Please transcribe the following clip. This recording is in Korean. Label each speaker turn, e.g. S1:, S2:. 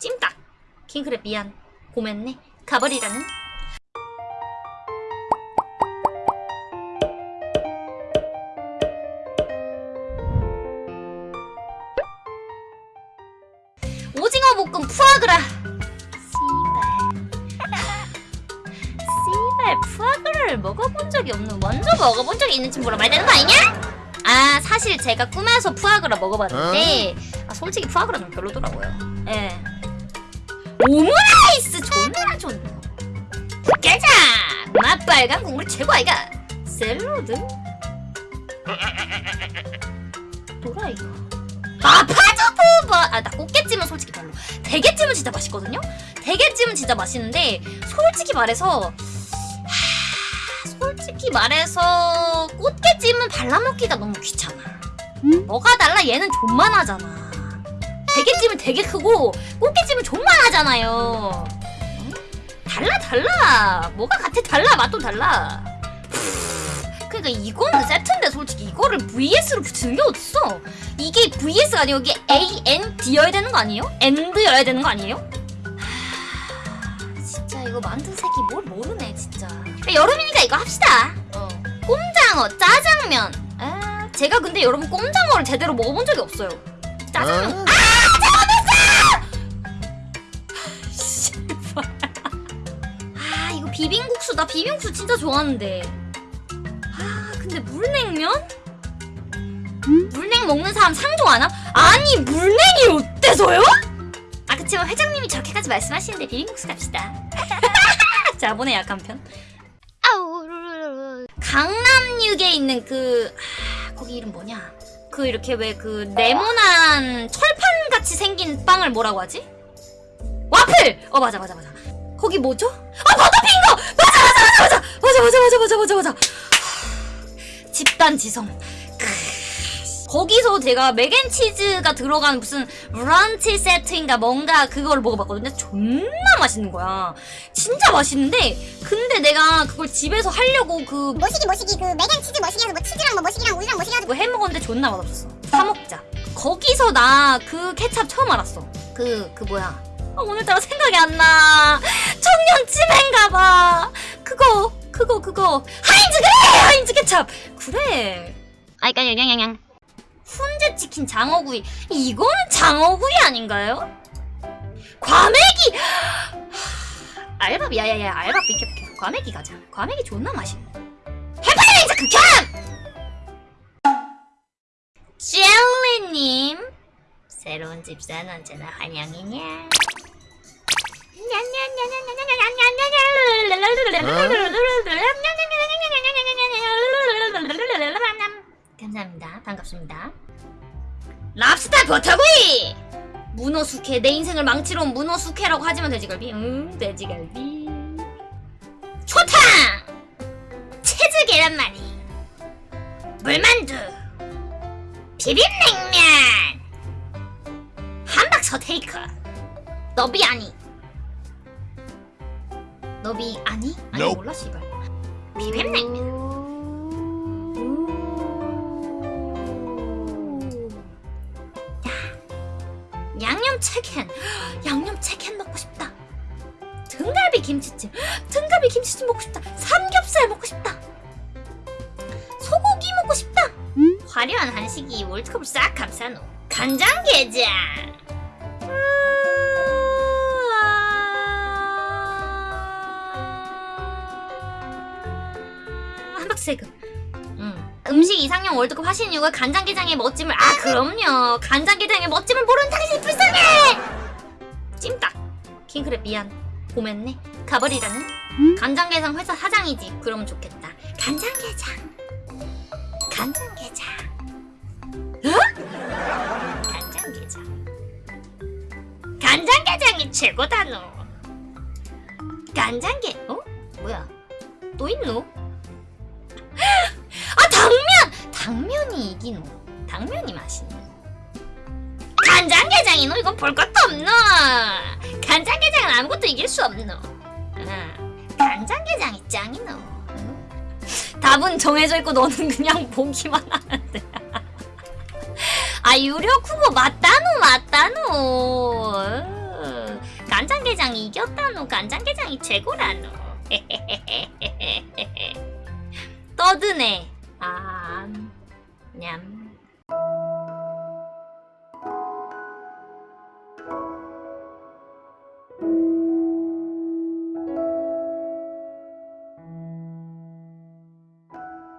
S1: 찜닭. 킹크랩 미안. 고맙네. 가버리라는. 오징어 볶음 푸아그라. 씨발. 씨발 푸아그라를 먹어본 적이 없는 먼저 먹어본 적이 있는 친구라 말 되는 거 아니냐? 아 사실 제가 꿈에서 푸아그라 먹어봤는데 아, 솔직히 푸아그라는 별로더라고요. 예 오므라이스 존나 좋네. 깨자! 맛빨간 국물 최고 아이가. 샐러드. 도라이가 아 파주부버 아나 꽃게찜은 솔직히 별로. 대게찜은 진짜 맛있거든요? 대게찜은 진짜 맛있는데 솔직히 말해서 하, 솔직히 말해서 꽃게찜은 발라먹기가 너무 귀찮아. 뭐가 달라 얘는 존만 하잖아. 대게찜은 되게 크고 꽃게찜은 존만 하잖아요. 응? 달라 달라. 뭐가 같아? 달라 맛도 달라. 그러니까 이거는 세트인데 솔직히 이거를 VS로 붙이는 게 어딨어 이게 VS가 아니고 이게 AND여야 되는 거 아니에요? AND여야 되는 거 아니에요? 하, 진짜 이거 만든 새끼 뭘 모르네 진짜. 여름이니까 이거 합시다. 어. 꼼장어 짜장면. 아 제가 근데 여러분 꼼장어를 제대로 먹어본 적이 없어요. 짜장면. 씨 비빔국수 나 비빔국수 진짜 좋아하는데 아 근데 물냉면? 물냉 먹는 사람 상종 안 함? 아니 물냉이 어때서요? 아 그치만 회장님이 저렇게까지 말씀하시는데 비빔국수 갑시다 자본의 약한 편 강남역에 있는 그 아, 거기 이름 뭐냐 그 이렇게 왜 그 네모난 철판 같이 생긴 빵을 뭐라고 하지? 와플! 어 맞아 맞아 맞아 거기 뭐죠? 너도 빙고! 맞아 맞아 맞아 맞아! 맞아 맞아 맞아 맞아 맞아 맞아! 집단 지성 거기서 제가 맥앤치즈가 들어간 무슨 브런치 세트인가 뭔가 그걸 먹어봤거든요. 존나 맛있는 거야. 진짜 맛있는데 근데 내가 그걸 집에서 하려고 그
S2: 모시기 모시기 그 맥앤치즈 모시기 해서 뭐 치즈랑 뭐 모시기랑 우유랑 모시기 해가지고
S1: 해먹었는데 존나 맛없었어. 사 먹자. 거기서 나 그 케찹 처음 알았어. 그, 그 뭐야. 아, 오늘따라 생각이 안 나. 청년치맨가봐. 그거 그거 그거. 하인즈 그래 하인즈 케찹 그래. 아이 까냥냥냥 훈제 치킨 장어구이. 이거는 장어구이 아닌가요? 과메기! 하, 알밥 야야야 알밥 비켜 비켜 과메기 가자. 과메기 존나 맛있네. 해파리인자 극혐! 젤리님 새로운 집사는 언제나 환영이냐 랍스타 버터구이! 문어 숙회 내 인생을 망치러 온 문어 숙회라고 하지만 돼지갈비? 응 돼지갈비. 초탕! 치즈 계란말이. 물만두. 비빔냉면. 함박 서 테이크. 너비 아니. 너비 아니? 아니. 몰라 씨발. 비빔냉면 양념 치킨. 양념 치킨 먹고 싶다. 등갈비 김치찜 등갈비 김치찜 먹고 싶다. 삼겹살 먹고 싶다. 소고기 먹고 싶다. 화려한 한식이 월드컵을 싹 감싸노 간장게장. 한박세금. 음. 음식 이상형 월드컵 하시는 이유가 간장게장의 멋짐을. 아 그럼요. 간장게장의 멋짐을 모르는 당신이 찜닭. 킹크랩 미안. 고맙네. 가버리라는? 간장게장 회사 사장이지. 그러면 좋겠다. 간장게장. 간장게장. 어? 간장게장. 간장게장이 최고다 너. 간장게 어? 뭐야? 또 있노? 아 당면! 당면이 이기노. 당면이 맛있네 간장게장이노 이건 볼 것도 없노 간장게장은 아무것도 이길 수 없노 아, 간장게장이 짱이노 응? 답은 정해져 있고 너는 그냥 보기만 돼. 아 유력 후보 맞다노 맞다노. 으. 이겼다노 간장게장이 최고라노 떠드네